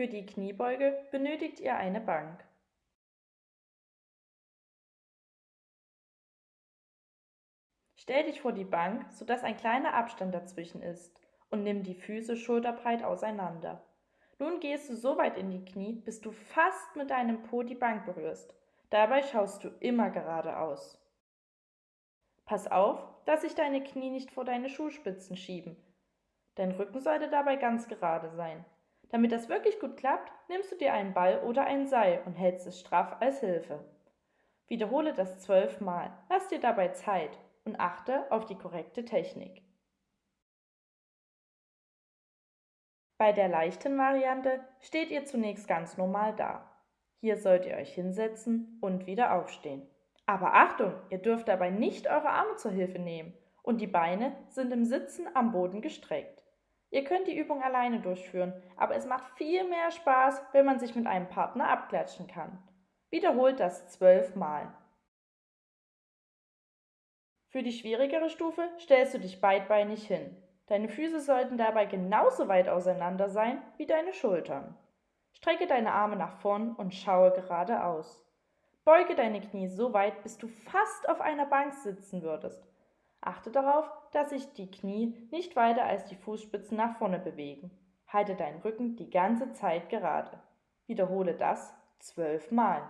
Für die Kniebeuge benötigt ihr eine Bank. Stell dich vor die Bank, sodass ein kleiner Abstand dazwischen ist und nimm die Füße schulterbreit auseinander. Nun gehst du so weit in die Knie, bis du fast mit deinem Po die Bank berührst. Dabei schaust du immer geradeaus. Pass auf, dass sich deine Knie nicht vor deine Schuhspitzen schieben. Dein Rücken sollte dabei ganz gerade sein. Damit das wirklich gut klappt, nimmst du dir einen Ball oder ein Seil und hältst es straff als Hilfe. Wiederhole das zwölfmal. Lass dir dabei Zeit und achte auf die korrekte Technik. Bei der leichten Variante steht ihr zunächst ganz normal da. Hier sollt ihr euch hinsetzen und wieder aufstehen. Aber Achtung, ihr dürft dabei nicht eure Arme zur Hilfe nehmen und die Beine sind im Sitzen am Boden gestreckt. Ihr könnt die Übung alleine durchführen, aber es macht viel mehr Spaß, wenn man sich mit einem Partner abklatschen kann. Wiederholt das zwölfmal. Für die schwierigere Stufe stellst du dich beidbeinig hin. Deine Füße sollten dabei genauso weit auseinander sein wie deine Schultern. Strecke deine Arme nach vorn und schaue geradeaus. Beuge deine Knie so weit, bis du fast auf einer Bank sitzen würdest. Achte darauf, dass sich die Knie nicht weiter als die Fußspitzen nach vorne bewegen. Halte deinen Rücken die ganze Zeit gerade. Wiederhole das zwölfmal.